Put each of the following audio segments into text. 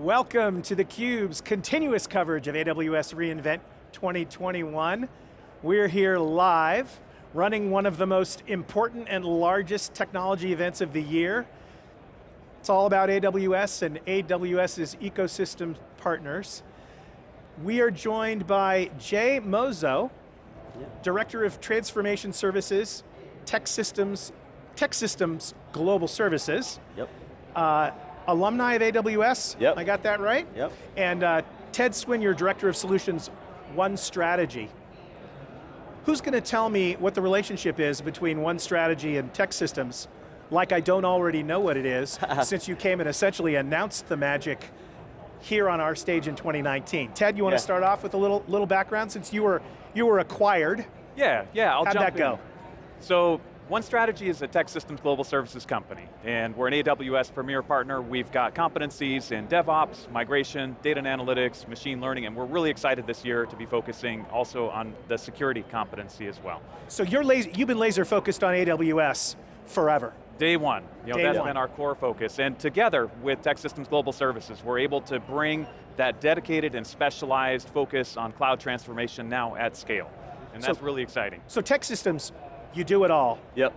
Welcome to theCUBE's continuous coverage of AWS reInvent 2021. We're here live, running one of the most important and largest technology events of the year. It's all about AWS and AWS's ecosystem partners. We are joined by Jay Mozo, Director of Transformation Services, TEKsystems, Tech Systems Global Services. Yep. Uh, alumni of AWS, Yep. I got that right? Yep. And uh, Ted Swinyar Director of Solutions, One Strategy. Who's going to tell me what the relationship is between One Strategy and TEKsystems, like I don't already know what it is, since you came and essentially announced the magic here on our stage in 2019. Ted, you want Yeah. to start off with a little, little background, since you were, you were acquired. Yeah, yeah, I'll How'd jump that go? So, One Strategy is a TEKsystems global services company, and we're an AWS premier partner. We've got competencies in DevOps, migration, data and analytics, machine learning, and we're really excited this year to be focusing also on the security competency as well. So you're laser, you've been laser focused on AWS forever. Day one, you know, Day that's one. been our core focus. And together with TEKsystems Global Services, we're able to bring that dedicated and specialized focus on cloud transformation now at scale. And So- that's really exciting. So TEKsystems, you do it all. Yep.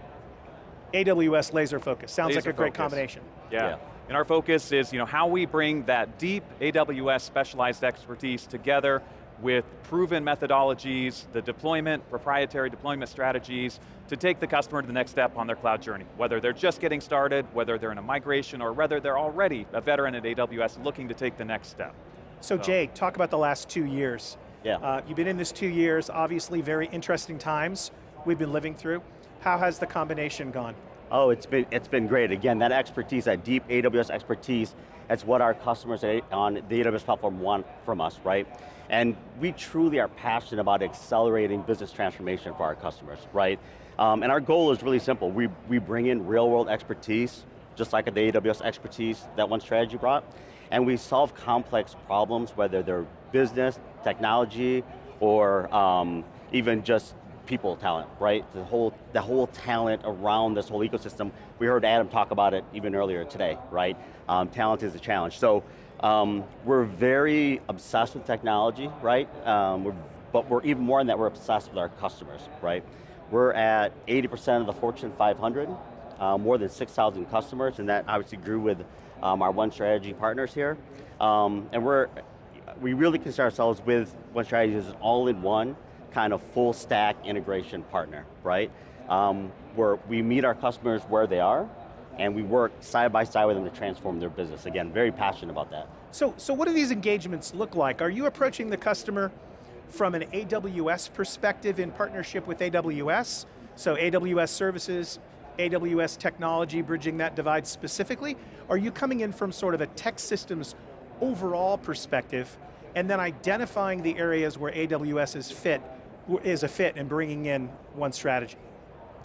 AWS laser focus, sounds like a great focus. combination. Yeah. Yeah. And our focus is you know, how we bring that deep AWS specialized expertise together with proven methodologies, the deployment, proprietary deployment strategies, to take the customer to the next step on their cloud journey. Whether they're just getting started, whether they're in a migration, or whether they're already a veteran at AWS looking to take the next step. So Jay, talk about the last two years. Yeah. Uh, you've been in this two years, obviously very interesting times we've been living through. How has the combination gone? Oh, it's been, it's been great. Again, that expertise, that deep AWS expertise, that's what our customers on the AWS platform want from us, right? And we truly are passionate about accelerating business transformation for our customers, right? Um, and our goal is really simple. We, we bring in real world expertise, just like the AWS expertise that One Strategy brought, and we solve complex problems, whether they're business, technology, or um, even just people talent, right? The whole, the whole talent around this whole ecosystem. We heard Adam talk about it even earlier today, right? Um, talent is a challenge. So um, we're very obsessed with technology, right? Um, we're, but we're even more than that, we're obsessed with our customers, right? We're at 80% of the Fortune 500, uh, more than 6,000 customers, and that obviously grew with um, our One Strategy partners here. Um, and we're, we really consider ourselves with One Strategy as an all-in-one kind of full stack integration partner, right? Um, where we meet our customers where they are, and we work side by side with them to transform their business. Again, very passionate about that. So, so what do these engagements look like? Are you approaching the customer from an AWS perspective in partnership with AWS? So AWS services, AWS technology, bridging that divide specifically? Are you coming in from sort of a TEKsystems overall perspective and then identifying the areas where AWS is fit, is a fit in bringing in one strategy?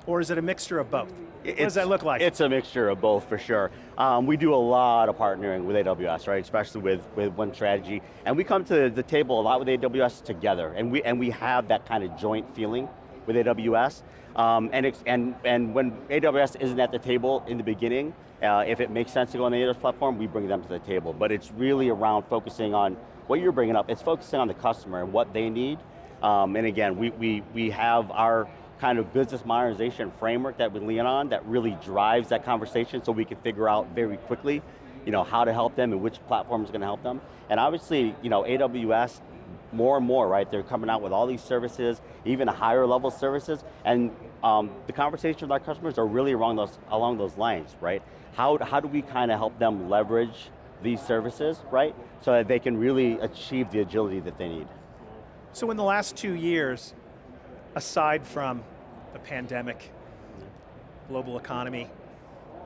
Or is it a mixture of both? what does that look like? It's a mixture of both for sure. Um, we do a lot of partnering with AWS, right? Especially with, with one strategy. And we come to the table a lot with AWS together. And we, and we have that kind of joint feeling with AWS. Um, and, it's, and, and when AWS isn't at the table in the beginning, uh, if it makes sense to go on the AWS platform, we bring them to the table. But it's really around focusing on what you're bringing up. It's focusing on the customer and what they need. Um, and again, we, we, we have our kind of business modernization framework that we lean on that really drives that conversation so we can figure out very quickly you know, how to help them and which platform is going to help them. And obviously, you know, AWS, more and more, right? They're coming out with all these services, even higher level services, and um, the conversations with our customers are really along those, along those lines, right? How, how do we kind of help them leverage these services, right? So that they can really achieve the agility that they need. So in the last two years, aside from the pandemic, global economy,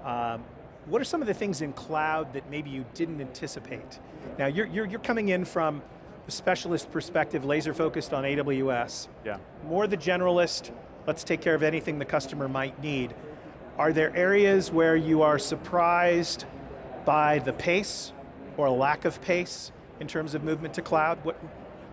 um, what are some of the things in cloud that maybe you didn't anticipate? Now you're, you're, you're coming in from a specialist perspective, laser focused on AWS. Yeah. More the generalist, let's take care of anything the customer might need. Are there areas where you are surprised by the pace or lack of pace in terms of movement to cloud? What,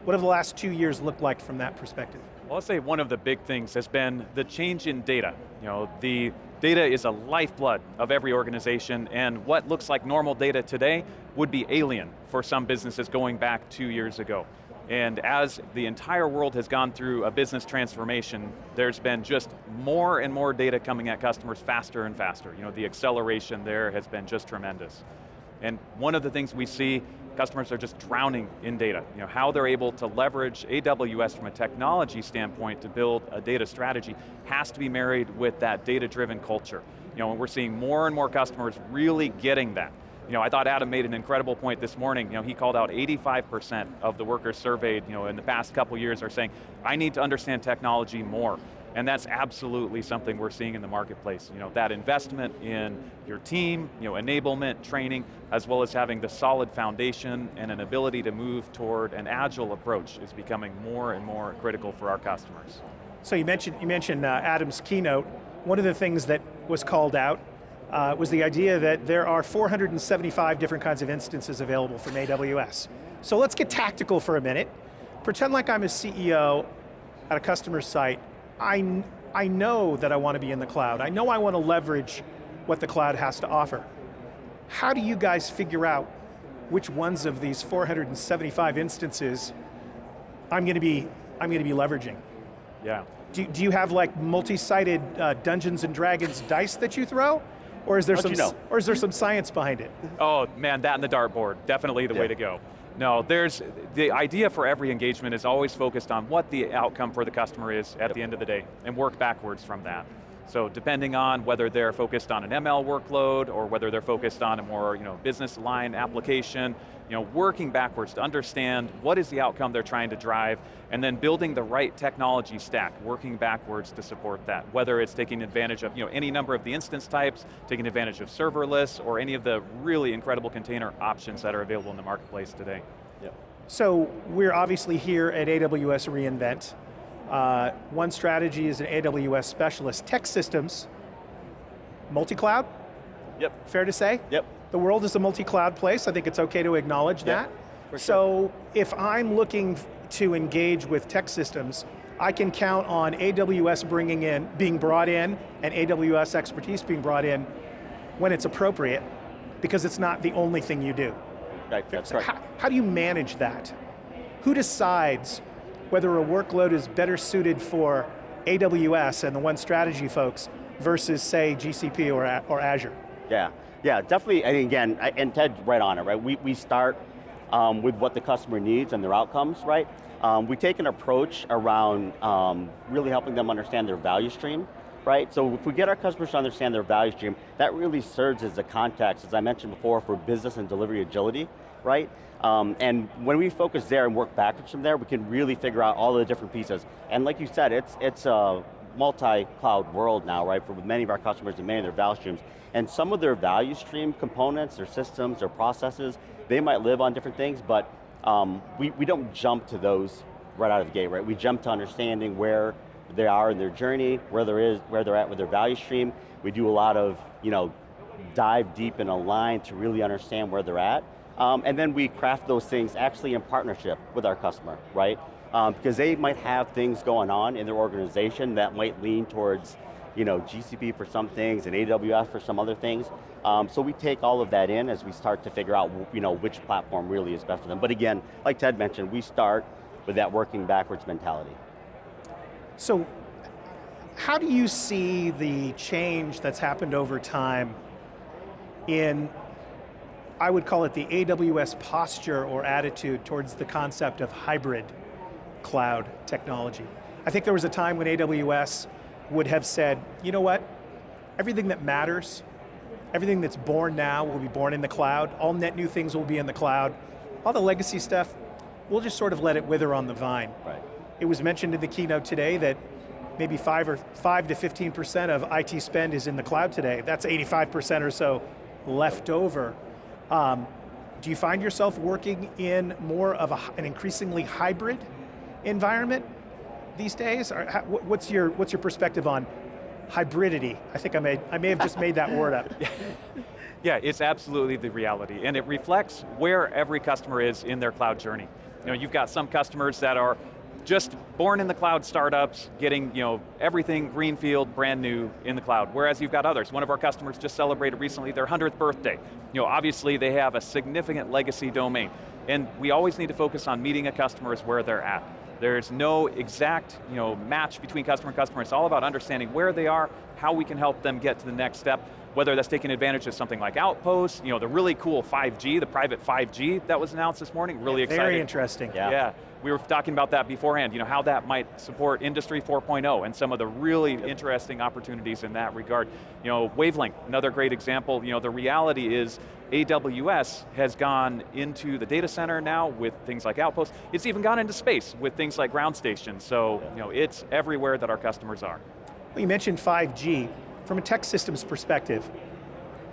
what have the last two years looked like from that perspective? Well, I'll say one of the big things has been the change in data. You know, the Data is a lifeblood of every organization, and what looks like normal data today would be alien for some businesses going back two years ago. And as the entire world has gone through a business transformation, there's been just more and more data coming at customers faster and faster. You know, the acceleration there has been just tremendous. And one of the things we see, customers are just drowning in data. You know, how they're able to leverage AWS from a technology standpoint to build a data strategy has to be married with that data-driven culture. You know, and we're seeing more and more customers really getting that. You know, I thought Adam made an incredible point this morning. You know, he called out 85% of the workers surveyed you know, in the past couple years are saying, I need to understand technology more. And that's absolutely something we're seeing in the marketplace. You know, that investment in your team, you know, enablement, training, as well as having the solid foundation and an ability to move toward an agile approach is becoming more and more critical for our customers. So you mentioned, you mentioned uh, Adam's keynote. One of the things that was called out uh, was the idea that there are 475 different kinds of instances available from AWS. So let's get tactical for a minute. Pretend like I'm a CEO at a customer site I, I know that I want to be in the cloud. I know I want to leverage what the cloud has to offer. How do you guys figure out which ones of these 475 instances I'm going to be, I'm going to be leveraging? Yeah. Do, do you have like multi-sided uh, Dungeons and Dragons dice that you throw? Or is there some, you know? or is there some science behind it? Oh man, that and the dartboard, definitely the yeah. way to go. No, there's, the idea for every engagement is always focused on what the outcome for the customer is at yep. the end of the day, and work backwards from that. So depending on whether they're focused on an ML workload or whether they're focused on a more you know, business line application, you know, working backwards to understand what is the outcome they're trying to drive and then building the right technology stack, working backwards to support that. Whether it's taking advantage of you know, any number of the instance types, taking advantage of serverless, or any of the really incredible container options that are available in the marketplace today. Yep. So we're obviously here at AWS reInvent. Uh, one strategy is an AWS specialist. TEKsystems, multi-cloud? Yep. Fair to say? Yep. The world is a multi-cloud place. I think it's okay to acknowledge yep. that. So if I'm looking to engage with TEKsystems, I can count on AWS bringing in, being brought in, and AWS expertise being brought in when it's appropriate, because it's not the only thing you do. Right, that's right. How, how do you manage that? Who decides whether a workload is better suited for AWS and the One Strategy folks versus say GCP or, or Azure? Yeah, yeah, definitely, and again, and Ted's right on it, right? We, we start um, with what the customer needs and their outcomes, right? Um, we take an approach around um, really helping them understand their value stream, right? So if we get our customers to understand their value stream, that really serves as a context, as I mentioned before, for business and delivery agility, right? Um, and when we focus there and work backwards from there, we can really figure out all the different pieces. And like you said, it's, it's a multi-cloud world now, right, for many of our customers and many of their value streams. And some of their value stream components, their systems, their processes, they might live on different things, but um, we, we don't jump to those right out of the gate, right? We jump to understanding where they are in their journey, where, there is, where they're at with their value stream. We do a lot of, you know, dive deep and align to really understand where they're at. Um, and then we craft those things actually in partnership with our customer, right? Um, because they might have things going on in their organization that might lean towards you know, GCP for some things and AWS for some other things. Um, so we take all of that in as we start to figure out you know, which platform really is best for them. But again, like Ted mentioned, we start with that working backwards mentality. So, how do you see the change that's happened over time in, I would call it the AWS posture or attitude towards the concept of hybrid cloud technology? I think there was a time when AWS would have said, you know what, everything that matters, everything that's born now will be born in the cloud, all net new things will be in the cloud, all the legacy stuff, we'll just sort of let it wither on the vine. Right. It was mentioned in the keynote today that maybe five or five to 15% of IT spend is in the cloud today. That's 85% or so left over. Um, do you find yourself working in more of a, an increasingly hybrid environment these days? Or how, what's your what's your perspective on hybridity? I think I may I may have just made that word up. yeah, it's absolutely the reality, and it reflects where every customer is in their cloud journey. You know, you've got some customers that are just born in the cloud startups, getting you know, everything greenfield, brand new in the cloud, whereas you've got others. One of our customers just celebrated recently their 100th birthday. You know, obviously they have a significant legacy domain, and we always need to focus on meeting a customers where they're at. There's no exact you know, match between customer and customer, it's all about understanding where they are, how we can help them get to the next step, whether that's taking advantage of something like Outpost, you know, the really cool 5G, the private 5G that was announced this morning, really yeah, exciting. Very interesting. Yeah. yeah. We were talking about that beforehand, you know, how that might support Industry 4.0 and some of the really yep. interesting opportunities in that regard. You know, Wavelength, another great example, you know, the reality is AWS has gone into the data center now with things like Outpost. It's even gone into space with things like ground stations. So, you know, it's everywhere that our customers are. Well, you mentioned 5G. From a TEKsystems perspective,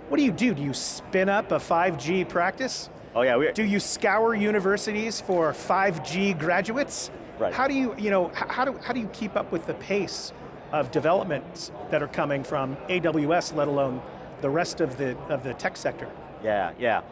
what do you do? Do you spin up a 5G practice? Oh yeah, we Do you scour universities for 5G graduates? Right. How do you, you know, how do, how do you keep up with the pace of developments that are coming from AWS, let alone the rest of the, of the tech sector? Yeah, yeah.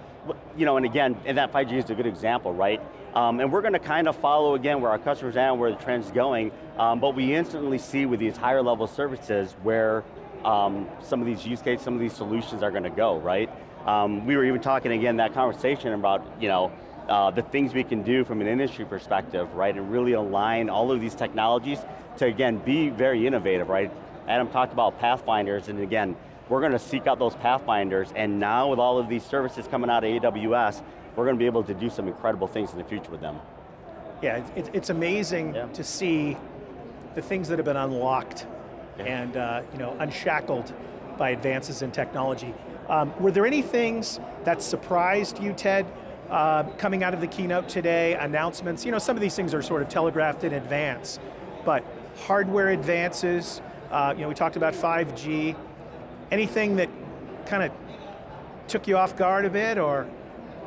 You know, and again, and that 5G is a good example, right? Um, and we're going to kind of follow again where our customers are and where the trend's going, um, but we instantly see with these higher level services where um, some of these use cases, some of these solutions are going to go, right? Um, we were even talking again, that conversation about, you know, uh, the things we can do from an industry perspective, right, and really align all of these technologies to, again, be very innovative, right? Adam talked about pathfinders, and again, we're going to seek out those pathfinders, and now with all of these services coming out of AWS, we're going to be able to do some incredible things in the future with them. Yeah, it's, it's amazing yeah. to see the things that have been unlocked yeah. and uh, you know, unshackled by advances in technology. Um, were there any things that surprised you, Ted, uh, coming out of the keynote today, announcements? You know, some of these things are sort of telegraphed in advance, but hardware advances, uh, you know, we talked about 5G, anything that kind of took you off guard a bit, or?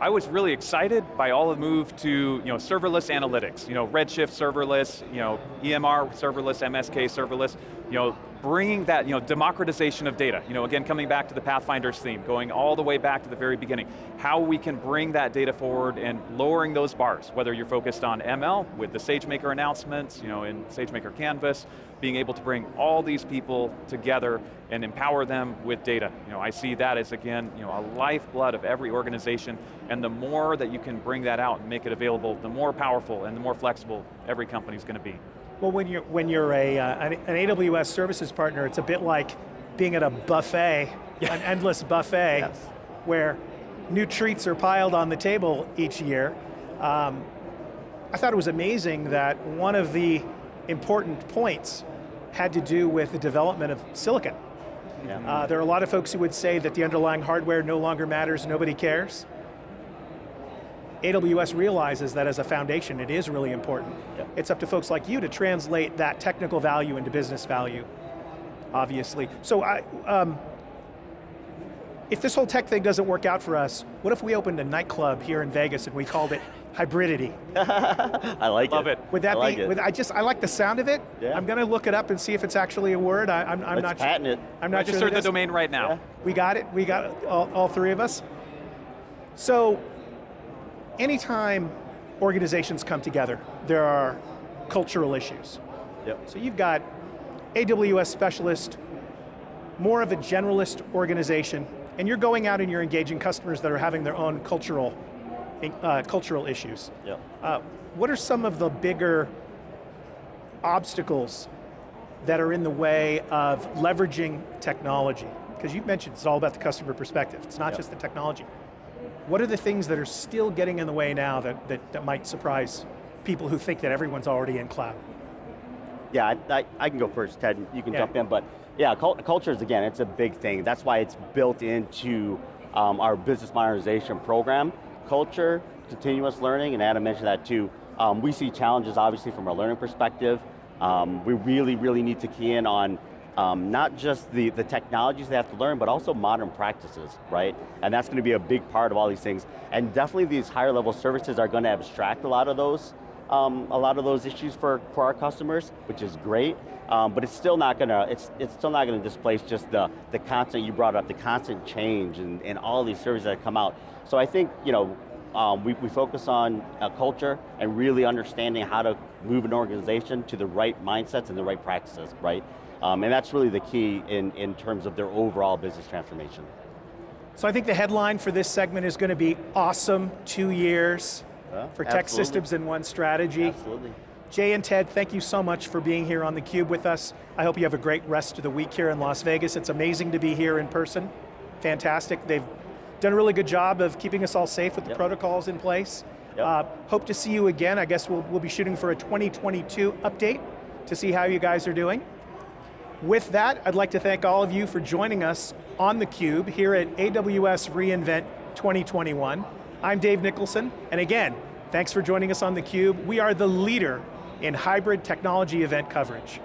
I was really excited by all the move to you know, serverless analytics, you know, Redshift serverless, you know, EMR serverless, MSK serverless, you know, bringing that, you know, democratization of data. You know, again, coming back to the Pathfinders theme, going all the way back to the very beginning. How we can bring that data forward and lowering those bars, whether you're focused on ML with the SageMaker announcements, you know, in SageMaker Canvas, being able to bring all these people together and empower them with data. You know, I see that as, again, you know, a lifeblood of every organization, and the more that you can bring that out and make it available, the more powerful and the more flexible every company's going to be. Well, when you're, when you're a, uh, an, an, AWS services partner, it's a bit like being at a buffet, yeah. an endless buffet, yes. where new treats are piled on the table each year. Um, I thought it was amazing that one of the important points had to do with the development of silicon. Yeah. Uh, there are a lot of folks who would say that the underlying hardware no longer matters, nobody cares. AWS realizes that as a foundation, it is really important. Yep. It's up to folks like you to translate that technical value into business value, obviously. So I, um, if this whole tech thing doesn't work out for us, what if we opened a nightclub here in Vegas and we called it Hybridity? I like Love it. it. Would that I like be, it. Would, I just, I like the sound of it. Yeah. I'm going to look it up and see if it's actually a word. I, am Let's not patent it. I'm not Register sure the domain right now. Yeah. We got it, we got it, all, all three of us. So, anytime organizations come together, there are cultural issues. Yep. So you've got AWS specialist, more of a generalist organization, and you're going out and you're engaging customers that are having their own cultural, uh, cultural issues. Yep. Uh, what are some of the bigger obstacles that are in the way of leveraging technology? Because you mentioned it's all about the customer perspective. It's not yep. just the technology. What are the things that are still getting in the way now that, that, that might surprise people who think that everyone's already in cloud? Yeah, I, I, I can go first, Ted, you can yeah. jump in, but yeah, culture is, again, it's a big thing. That's why it's built into um, our business modernization program. Culture, continuous learning, and Adam mentioned that too. Um, we see challenges, obviously, from a learning perspective. Um, we really, really need to key in on um, not just the, the technologies they have to learn, but also modern practices, right? And that's going to be a big part of all these things. And definitely these higher level services are going to abstract a lot of those um, a lot of those issues for, for our customers, which is great, um, but it's still not going to, it's, it's still not going to displace just the, the constant, you brought up, the constant change and, and all these services that come out. So I think, you know, um, we, we focus on uh, culture and really understanding how to move an organization to the right mindsets and the right practices, right? Um, and that's really the key in, in terms of their overall business transformation. So I think the headline for this segment is going to be awesome two years Yeah, for TEKsystems in one strategy. Absolutely. Jay and Ted, thank you so much for being here on theCUBE with us. I hope you have a great rest of the week here in Las Vegas. It's amazing to be here in person. Fantastic. They've done a really good job of keeping us all safe with the Yep. protocols in place. Yep. Uh, hope to see you again. I guess we'll, we'll be shooting for a 2022 update to see how you guys are doing. With that, I'd like to thank all of you for joining us on theCUBE here at AWS reInvent 2021. I'm Dave Nicholson, and again, thanks for joining us on theCUBE. We are the leader in hybrid technology event coverage.